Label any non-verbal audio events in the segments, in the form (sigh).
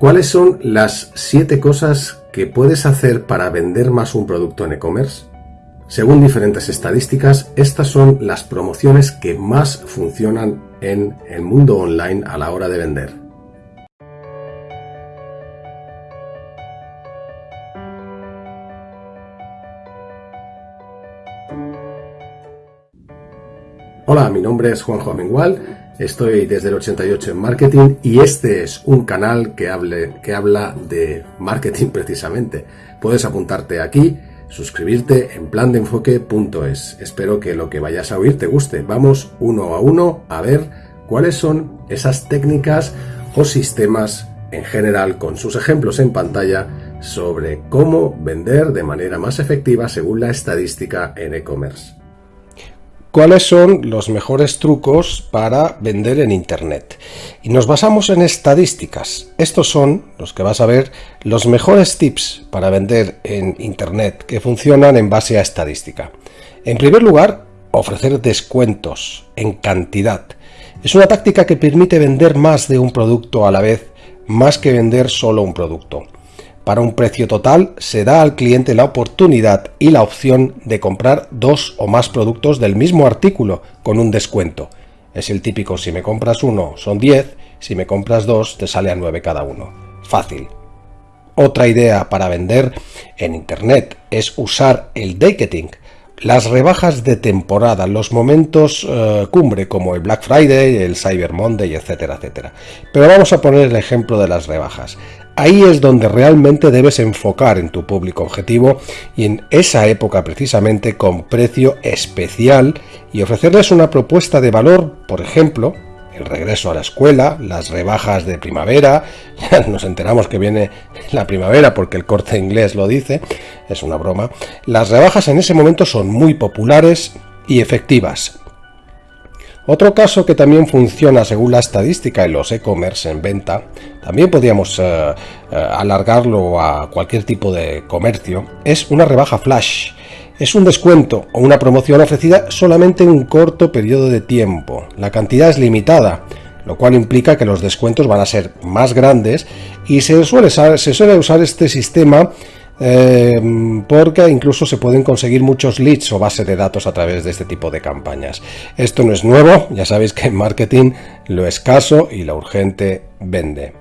¿Cuáles son las 7 cosas que puedes hacer para vender más un producto en e-commerce? Según diferentes estadísticas, estas son las promociones que más funcionan en el mundo online a la hora de vender. Hola, mi nombre es Juanjo Amengual Estoy desde el 88 en marketing y este es un canal que, que habla de marketing (laughs) precisamente. Puedes apuntarte aquí, suscribirte en plandeenfoque.es. Espero que lo que vayas a oír te guste. Vamos uno a uno a ver cuáles son esas técnicas o sistemas en general con sus ejemplos en pantalla sobre cómo vender de manera más efectiva según la estadística en e-commerce. ¿Cuáles son los mejores trucos para vender en Internet? Y nos basamos en estadísticas. Estos son los que vas a ver los mejores tips para vender en Internet que funcionan en base a estadística. En primer lugar, ofrecer descuentos en cantidad. Es una táctica que permite vender más de un producto a la vez, más que vender solo un producto. Para un precio total se da al cliente la oportunidad y la opción de comprar dos o más productos del mismo artículo con un descuento. Es el típico si me compras uno son 10, si me compras dos te sale a 9 cada uno. Fácil. Otra idea para vender en Internet es usar el ticketing, las rebajas de temporada, los momentos eh, cumbre como el Black Friday, el Cyber Monday, etcétera, etcétera. Pero vamos a poner el ejemplo de las rebajas. Ahí es donde realmente debes enfocar en tu público objetivo y en esa época precisamente con precio especial y ofrecerles una propuesta de valor, por ejemplo, el regreso a la escuela, las rebajas de primavera, (laughs) nos enteramos que viene la primavera porque el corte inglés lo dice, es una broma, las rebajas en ese momento son muy populares y efectivas, otro caso que también funciona según la estadística en los e-commerce en venta, también podríamos eh, eh, alargarlo a cualquier tipo de comercio, es una rebaja flash. Es un descuento o una promoción ofrecida solamente en un corto periodo de tiempo. La cantidad es limitada, lo cual implica que los descuentos van a ser más grandes y se suele, se suele usar este sistema Em, porque incluso se pueden conseguir muchos leads o bases de datos a través de este tipo de campañas. Esto no es nuevo, ya sabéis que en marketing lo escaso y lo urgente vende.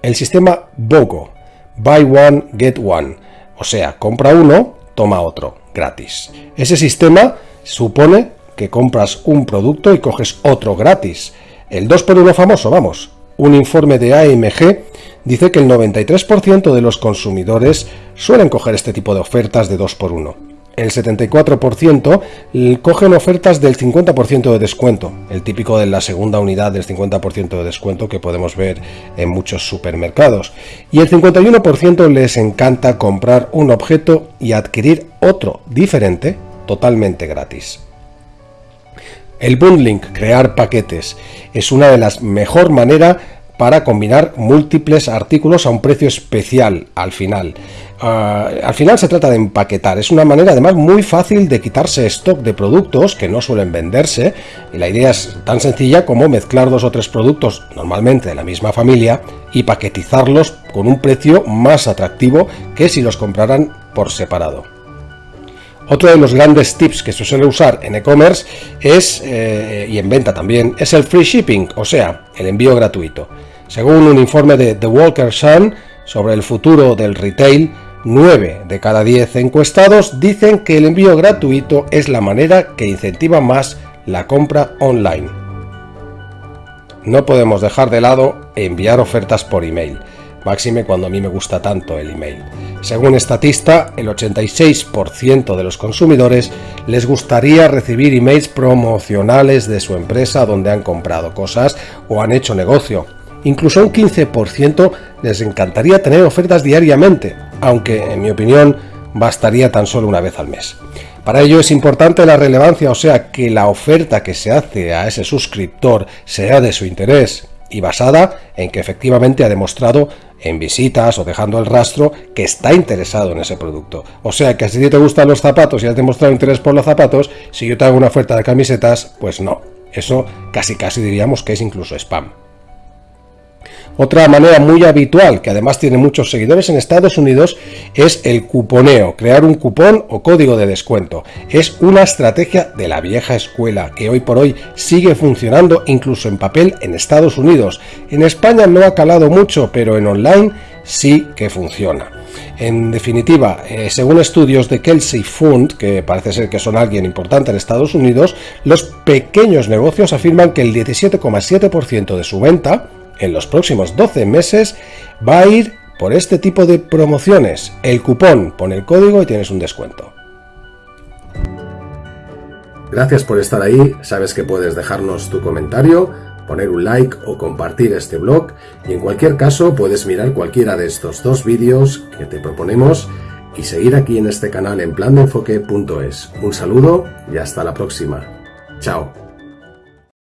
El sistema BOGO, Buy One, Get One, o sea, compra uno, toma otro, gratis. Ese sistema supone que compras un producto y coges otro gratis. El 2 por 1 famoso, vamos. Un informe de AMG dice que el 93% de los consumidores suelen coger este tipo de ofertas de 2x1. El 74% cogen ofertas del 50% de descuento, el típico de la segunda unidad del 50% de descuento que podemos ver en muchos supermercados. Y el 51% les encanta comprar un objeto y adquirir otro diferente totalmente gratis. El bundling, crear paquetes, es una de las mejor maneras para combinar múltiples artículos a un precio especial al final. Ah, al final se trata de empaquetar, es una manera además muy fácil de quitarse stock de productos que no suelen venderse y la idea es tan sencilla como mezclar dos o tres productos normalmente de la misma familia y paquetizarlos con un precio más atractivo que si los compraran por separado. Otro de los grandes tips que se suele usar en e-commerce es, eh, y en venta también, es el free shipping, o sea, el envío gratuito. Según un informe de The Walker Sun sobre el futuro del retail, 9 de cada 10 encuestados dicen que el envío gratuito es la manera que incentiva más la compra online. No podemos dejar de lado enviar ofertas por email máxime cuando a mí me gusta tanto el email. Según Estatista, el 86% de los consumidores les gustaría recibir emails promocionales de su empresa donde han comprado cosas o han hecho negocio. Incluso un 15% les encantaría tener ofertas diariamente, aunque en mi opinión bastaría tan solo una vez al mes. Para ello es importante la relevancia, o sea, que la oferta que se hace a ese suscriptor sea de su interés y basada en que efectivamente ha demostrado en visitas o dejando el rastro que está interesado en ese producto. O sea que si te gustan los zapatos y has demostrado interés por los zapatos, si yo te hago una oferta de camisetas, pues no. Eso casi casi diríamos que es incluso spam. Otra manera muy habitual, que además tiene muchos seguidores en Estados Unidos, es el cuponeo, crear un cupón o código de descuento. Es una estrategia de la vieja escuela que hoy por hoy sigue funcionando incluso en papel en Estados Unidos. En España no ha calado mucho, pero en online sí que funciona. En definitiva, eh, según estudios de Kelsey Fund, que parece ser que son alguien importante en Estados Unidos, los pequeños negocios afirman que el 17,7% de su venta en los próximos 12 meses va a ir por este tipo de promociones. El cupón, pon el código y tienes un descuento. Gracias por estar ahí, sabes que puedes dejarnos tu comentario, poner un like o compartir este blog y en cualquier caso puedes mirar cualquiera de estos dos vídeos que te proponemos y seguir aquí en este canal en plandeenfoque.es. Un saludo y hasta la próxima. Chao.